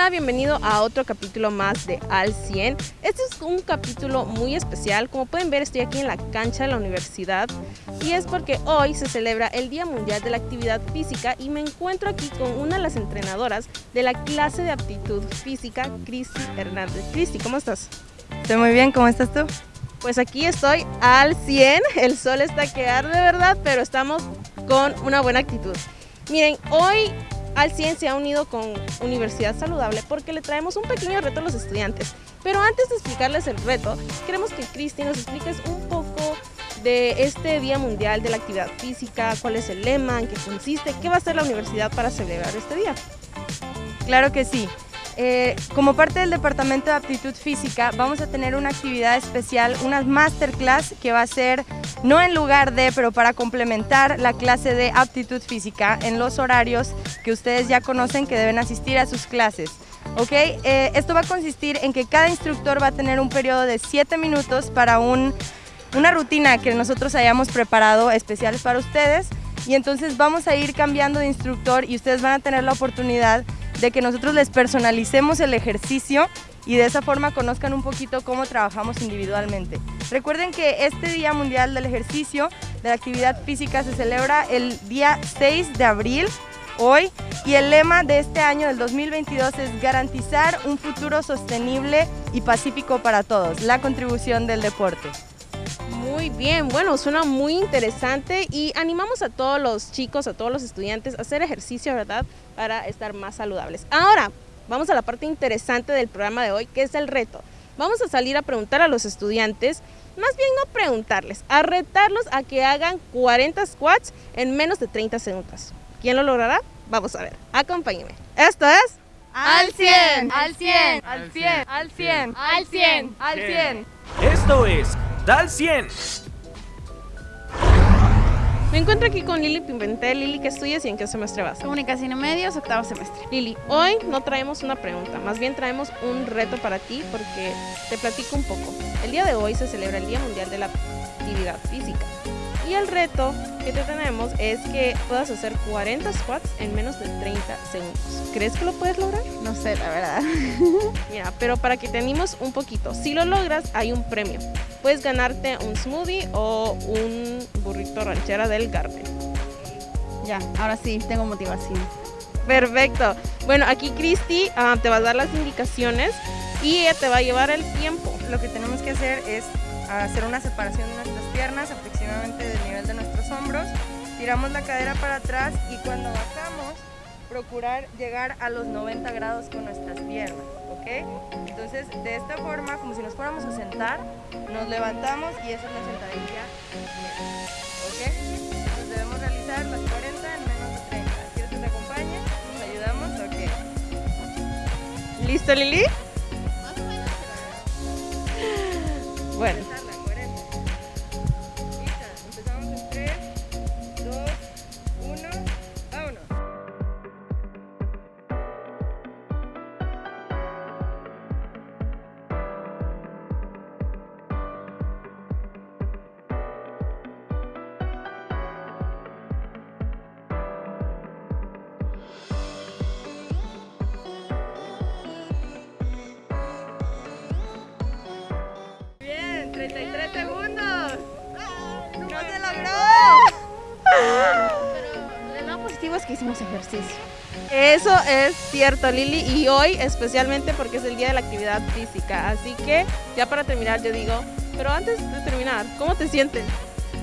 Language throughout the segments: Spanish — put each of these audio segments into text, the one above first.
Hola, bienvenido a otro capítulo más de Al 100. Este es un capítulo muy especial. Como pueden ver, estoy aquí en la cancha de la universidad y es porque hoy se celebra el Día Mundial de la Actividad Física y me encuentro aquí con una de las entrenadoras de la clase de aptitud física, Cristi Hernández. Cristi, ¿cómo estás? Estoy muy bien, ¿cómo estás tú? Pues aquí estoy al 100, el sol está que arde de verdad, pero estamos con una buena actitud. Miren, hoy al 100 se ha unido con Universidad Saludable porque le traemos un pequeño reto a los estudiantes. Pero antes de explicarles el reto, queremos que Cristi nos expliques un poco de este Día Mundial de la Actividad Física, cuál es el lema, en qué consiste, qué va a hacer la universidad para celebrar este día. Claro que sí. Eh, como parte del Departamento de Aptitud Física vamos a tener una actividad especial, una masterclass que va a ser no en lugar de, pero para complementar la clase de aptitud física en los horarios que ustedes ya conocen que deben asistir a sus clases. ¿ok? Eh, esto va a consistir en que cada instructor va a tener un periodo de 7 minutos para un, una rutina que nosotros hayamos preparado especial para ustedes y entonces vamos a ir cambiando de instructor y ustedes van a tener la oportunidad de que nosotros les personalicemos el ejercicio y de esa forma conozcan un poquito cómo trabajamos individualmente. Recuerden que este Día Mundial del Ejercicio, de la Actividad Física, se celebra el día 6 de abril, hoy, y el lema de este año, del 2022, es garantizar un futuro sostenible y pacífico para todos, la contribución del deporte. Muy bien, bueno, suena muy interesante y animamos a todos los chicos, a todos los estudiantes a hacer ejercicio, ¿verdad? Para estar más saludables. Ahora, vamos a la parte interesante del programa de hoy, que es el reto. Vamos a salir a preguntar a los estudiantes, más bien no preguntarles, a retarlos a que hagan 40 squats en menos de 30 segundos. ¿Quién lo logrará? Vamos a ver, acompáñenme. Esto es... ¡Al 100! ¡Al 100! ¡Al 100! ¡Al 100! ¡Al 100! ¡Al 100! Esto es Dal 100. Me encuentro aquí con Lili Pimentel. Lili, ¿qué estudias y en qué semestre vas? Comunicación y medios, octavo semestre. Lili, hoy no traemos una pregunta, más bien traemos un reto para ti porque te platico un poco. El día de hoy se celebra el Día Mundial de la Actividad Física. Y el reto que te tenemos es que puedas hacer 40 squats en menos de 30 segundos. ¿Crees que lo puedes lograr? No sé, la verdad. Mira, pero para que te animes un poquito, si lo logras hay un premio. Puedes ganarte un smoothie o un burrito ranchera del Garden. Ya, ahora sí, tengo motivación. Perfecto. Bueno, aquí Cristi ah, te va a dar las indicaciones y ella te va a llevar el tiempo. Lo que tenemos que hacer es hacer una separación de nuestras piernas aproximadamente del nivel de nuestros hombros. Tiramos la cadera para atrás y cuando bajamos, procurar llegar a los 90 grados con nuestras piernas, ¿ok? Entonces, de esta forma, como si nos fuéramos a sentar, nos levantamos y esa es la sentadilla, ¿ok? Entonces debemos realizar las 40 en menos de 30. ¿Quieres que te acompañe? ¿Nos ayudamos? Ok. ¿Listo, Lili? Bueno. Empezarla, 40. 33 segundos. ¡No se logró! Pero el lado positivo es que hicimos ejercicio. Eso es cierto, Lili, y hoy especialmente porque es el día de la actividad física. Así que ya para terminar yo digo, pero antes de terminar, ¿cómo te sientes?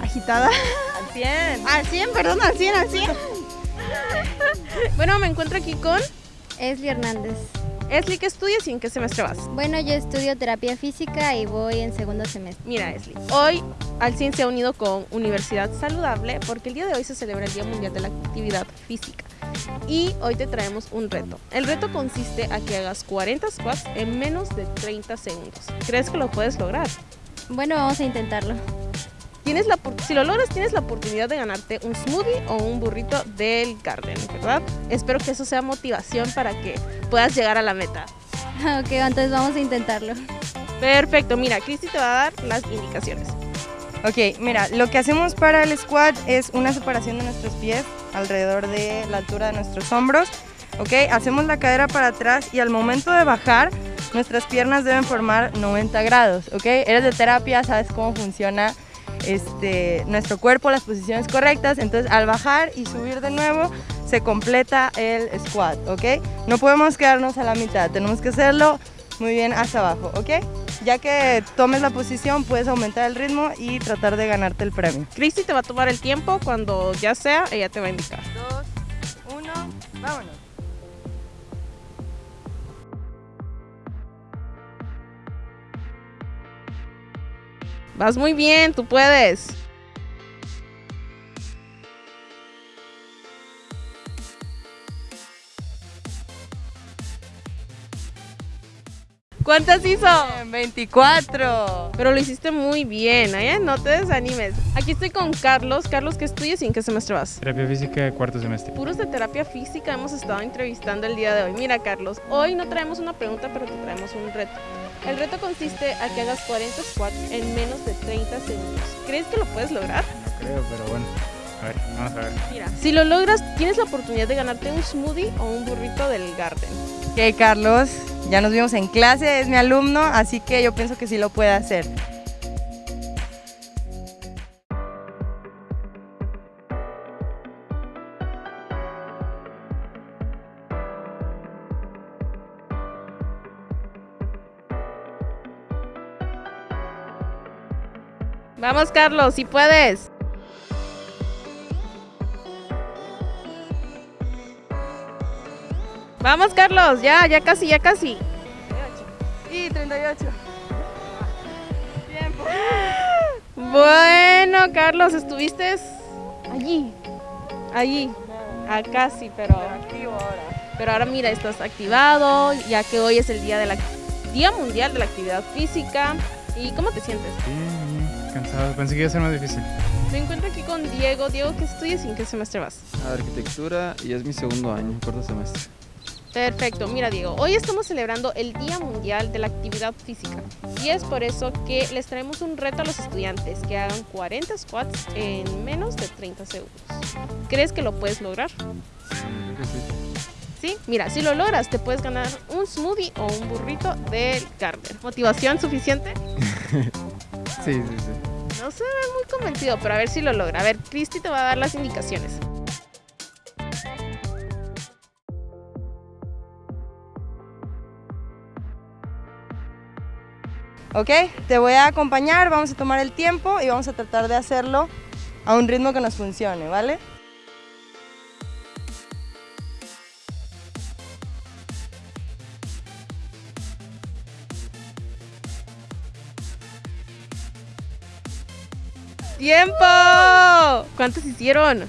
Agitada. Al 100. Al 100, perdón, al 100, al 100. Bueno, me encuentro aquí con Esli Hernández. Esli, ¿qué estudias y en qué semestre vas? Bueno, yo estudio terapia física y voy en segundo semestre. Mira, Esli, hoy Al 100 se ha unido con Universidad Saludable porque el día de hoy se celebra el Día Mundial de la Actividad Física. Y hoy te traemos un reto. El reto consiste a que hagas 40 squats en menos de 30 segundos. ¿Crees que lo puedes lograr? Bueno, vamos a intentarlo. Tienes la, si lo logras, tienes la oportunidad de ganarte un smoothie o un burrito del Garden, ¿verdad? Espero que eso sea motivación para que puedas llegar a la meta. Ok, entonces vamos a intentarlo. Perfecto, mira, Cristi te va a dar las indicaciones. Ok, mira, lo que hacemos para el squat es una separación de nuestros pies alrededor de la altura de nuestros hombros. ¿ok? Hacemos la cadera para atrás y al momento de bajar, nuestras piernas deben formar 90 grados, ¿ok? Eres de terapia, sabes cómo funciona este, nuestro cuerpo, las posiciones correctas, entonces al bajar y subir de nuevo se completa el squat, ¿ok? No podemos quedarnos a la mitad, tenemos que hacerlo muy bien hacia abajo, ¿ok? Ya que tomes la posición puedes aumentar el ritmo y tratar de ganarte el premio. Cristi te va a tomar el tiempo, cuando ya sea, ella te va a indicar. Dos, uno, vámonos. Vas muy bien, tú puedes. ¿Cuántas hizo? Bien, 24. Pero lo hiciste muy bien, ¿eh? No te desanimes. Aquí estoy con Carlos. Carlos, ¿qué estudias y en qué semestre vas? Terapia física, cuarto semestre. Puros de terapia física hemos estado entrevistando el día de hoy. Mira, Carlos, hoy no traemos una pregunta, pero te traemos un reto. El reto consiste a que hagas 40 squats en menos de 30 segundos. ¿Crees que lo puedes lograr? No creo, pero bueno. A ver, vamos a ver. Mira, si lo logras, tienes la oportunidad de ganarte un smoothie o un burrito del Garden. Ok, Carlos, ya nos vimos en clase, es mi alumno, así que yo pienso que sí lo puede hacer. Vamos, Carlos, si puedes. Vamos, Carlos, ya, ya casi, ya casi. Y 38. Tiempo. Bueno, Carlos, estuviste allí, allí, a casi, pero, Activo ahora. pero ahora mira, estás activado, ya que hoy es el día de la Día Mundial de la Actividad Física. ¿Y cómo te sientes? Bien, bien, cansado. Pensé que iba a ser más difícil. Me encuentro aquí con Diego. Diego, ¿qué estudias y en qué semestre vas? Arquitectura y es mi segundo año, cuarto semestre. Perfecto, mira Diego, hoy estamos celebrando el Día Mundial de la Actividad Física y es por eso que les traemos un reto a los estudiantes que hagan 40 squats en menos de 30 segundos. ¿Crees que lo puedes lograr? Sí, mira, si lo logras te puedes ganar un smoothie o un burrito del Garden. ¿Motivación suficiente? Sí, sí, sí. No se ve muy convencido, pero a ver si lo logra. A ver, Cristi te va a dar las indicaciones. Ok, te voy a acompañar, vamos a tomar el tiempo y vamos a tratar de hacerlo a un ritmo que nos funcione, ¿vale? ¡Tiempo! ¿Cuántos hicieron?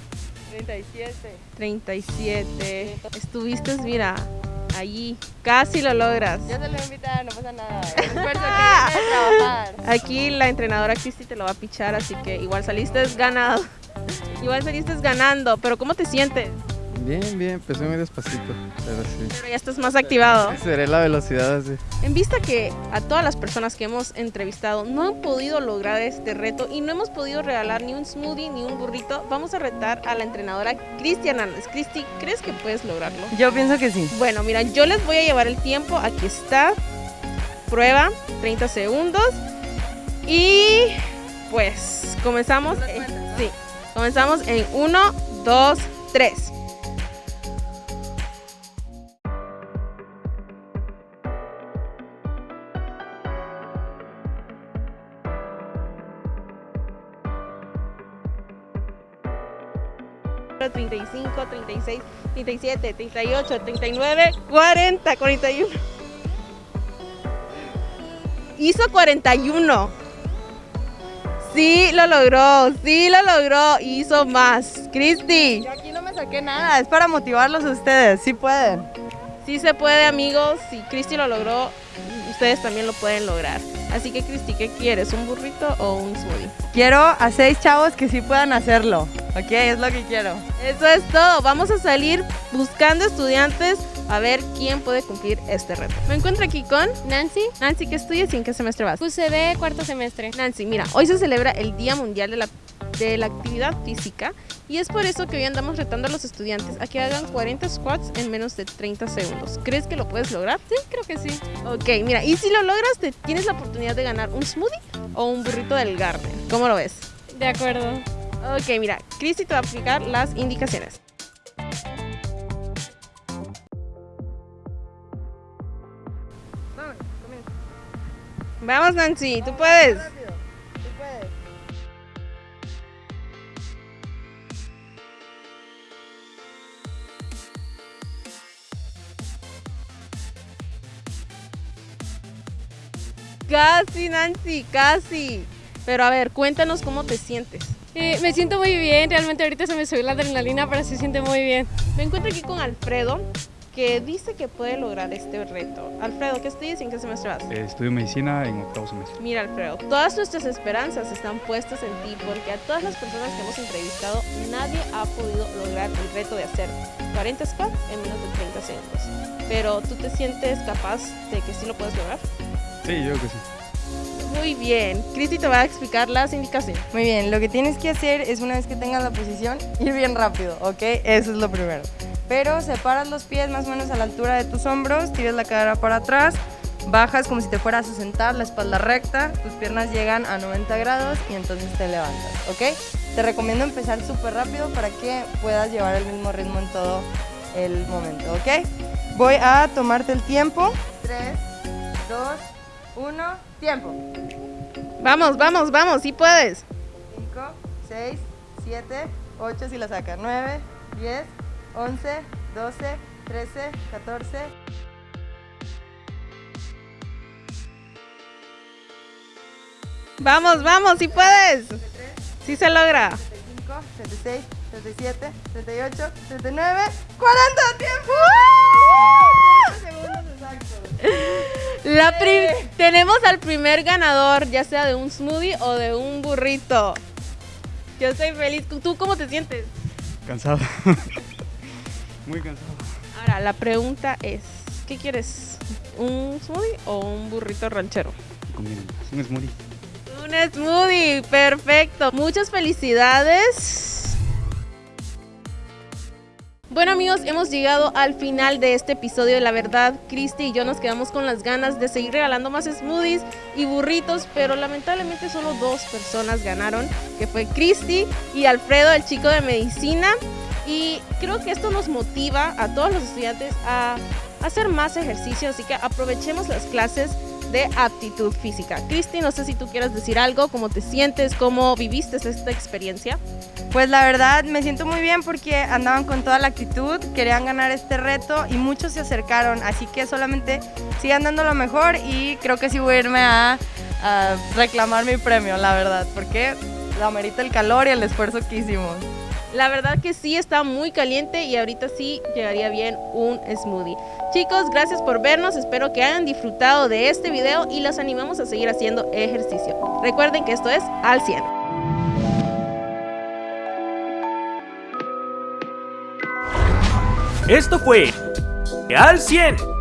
37. 37. Estuviste, mira, allí. Casi lo logras. Ya se lo voy a invitar, no pasa nada. Es un esfuerzo que trabajar. Aquí la entrenadora Cristi te lo va a pichar, así que igual saliste ganado. Igual saliste ganando, pero ¿cómo te sientes? Bien, bien, empecé muy despacito, pero sí. Pero ya estás más activado. Seré la velocidad así. En vista que a todas las personas que hemos entrevistado no han podido lograr este reto y no hemos podido regalar ni un smoothie ni un burrito, vamos a retar a la entrenadora Cristian Hernández. Cristi, ¿crees que puedes lograrlo? Yo pienso que sí. Bueno, mira, yo les voy a llevar el tiempo. Aquí está. Prueba, 30 segundos. Y pues comenzamos. eh, sí, comenzamos en 1, 2, 3. 35, 36, 37, 38, 39, 40, 41. Hizo 41. Sí lo logró, sí lo logró, hizo más. Cristi. Yo aquí no me saqué nada, es para motivarlos a ustedes, sí pueden. Sí se puede amigos, si Cristi lo logró, ustedes también lo pueden lograr. Así que, Cristi, ¿qué quieres? ¿Un burrito o un smoothie? Quiero a seis chavos que sí puedan hacerlo, ok, es lo que quiero. Eso es todo. Vamos a salir buscando estudiantes a ver quién puede cumplir este reto. Me encuentro aquí con Nancy, Nancy, ¿qué estudias y en qué semestre vas? QCB, cuarto semestre. Nancy, mira, hoy se celebra el Día Mundial de la, de la Actividad Física Y es por eso que hoy andamos retando a los estudiantes a que hagan 40 squats en menos de 30 segundos. ¿Crees que lo puedes lograr? Sí, creo que sí. Ok, mira, y si lo logras, te- tienes la oportunidad de ganar un smoothie o un burrito del Garden. ¿Cómo lo ves? De acuerdo. Ok, mira, Cristi te va a aplicar las indicaciones. Vamos, Nancy, tú puedes. Casi, Nancy, casi. Pero a ver, cuéntanos cómo te sientes. Eh, me siento muy bien, realmente ahorita se me subió la adrenalina, pero se siente muy bien. Me encuentro aquí con Alfredo, que dice que puede lograr este reto. Alfredo, ¿qué estudias y en qué semestre vas? Eh, estudio medicina en octavo semestre. Mira, Alfredo, todas nuestras esperanzas están puestas en ti porque a todas las personas que hemos entrevistado, nadie ha podido lograr el reto de hacer 40 squats en menos de 30 segundos. Pero tú te sientes capaz de que sí lo puedes lograr? Sí, yo creo que sí. Muy bien. Cristi te va a explicar las indicaciones. Muy bien, lo que tienes que hacer es una vez que tengas la posición, ir bien rápido, ¿ok? Eso es lo primero. Pero separas los pies más o menos a la altura de tus hombros, tiras la cadera para atrás, bajas como si te fueras a sentar, la espalda recta, tus piernas llegan a 90 grados y entonces te levantas, ¿ok? Te recomiendo empezar súper rápido para que puedas llevar el mismo ritmo en todo el momento, ¿ok? Voy a tomarte el tiempo. 3, 2, 1, tiempo. Vamos, vamos, vamos, sí puedes. 5, 6, 7, 8 si la saca, 9, 10, 11, 12, 13, 14. Vamos, vamos, sí puedes. Sí se logra. 35, 36, 37, 38, 39, 40 tiempo. 30 segundos exactos. La prim- tenemos al primer ganador, ya sea de un smoothie o de un burrito. Yo estoy feliz. ¿Tú cómo te sientes? Cansado. Muy cansado. Ahora, la pregunta es, ¿qué quieres? ¿Un smoothie o un burrito ranchero? Un smoothie. Un smoothie, perfecto. Muchas felicidades. Bueno amigos, hemos llegado al final de este episodio de La Verdad. Cristi y yo nos quedamos con las ganas de seguir regalando más smoothies y burritos, pero lamentablemente solo dos personas ganaron, que fue Cristi y Alfredo, el chico de medicina. Y creo que esto nos motiva a todos los estudiantes a hacer más ejercicio, así que aprovechemos las clases de aptitud física. Cristi, no sé si tú quieras decir algo, cómo te sientes, cómo viviste esta experiencia. Pues la verdad me siento muy bien porque andaban con toda la actitud, querían ganar este reto y muchos se acercaron, así que solamente sigan dando lo mejor y creo que sí voy a irme a, a reclamar mi premio, la verdad, porque lo amerita el calor y el esfuerzo que hicimos. La verdad que sí está muy caliente y ahorita sí llegaría bien un smoothie. Chicos, gracias por vernos, espero que hayan disfrutado de este video y los animamos a seguir haciendo ejercicio. Recuerden que esto es Al 100. Esto fue Al 100